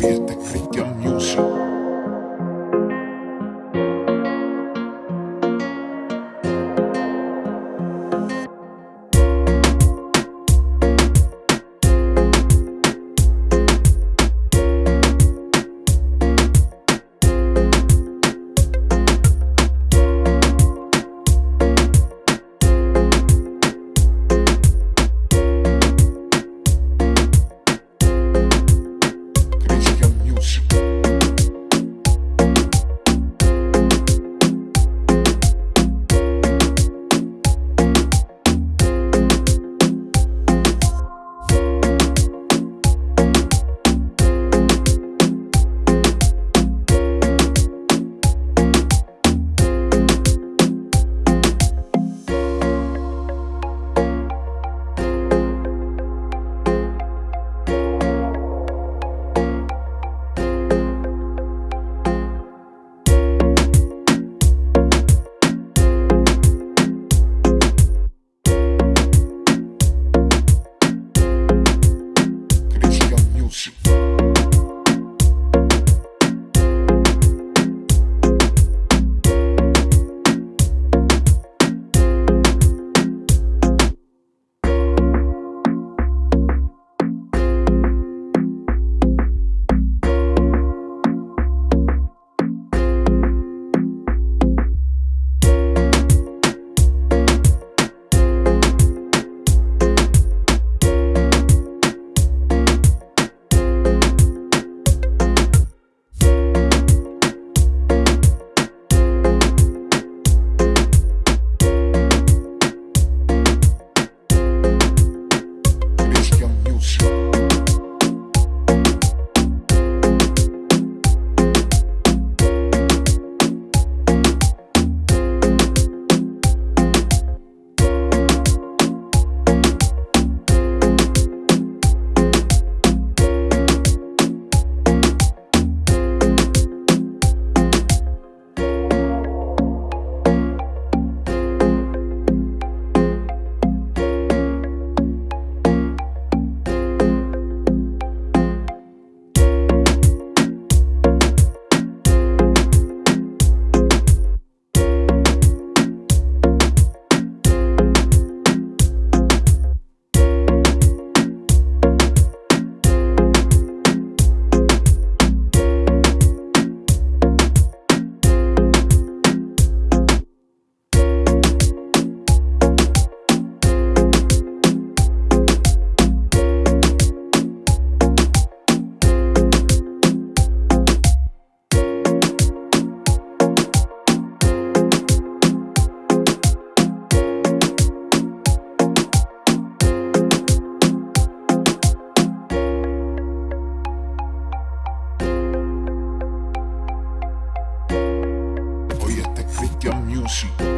kõik ja music 是。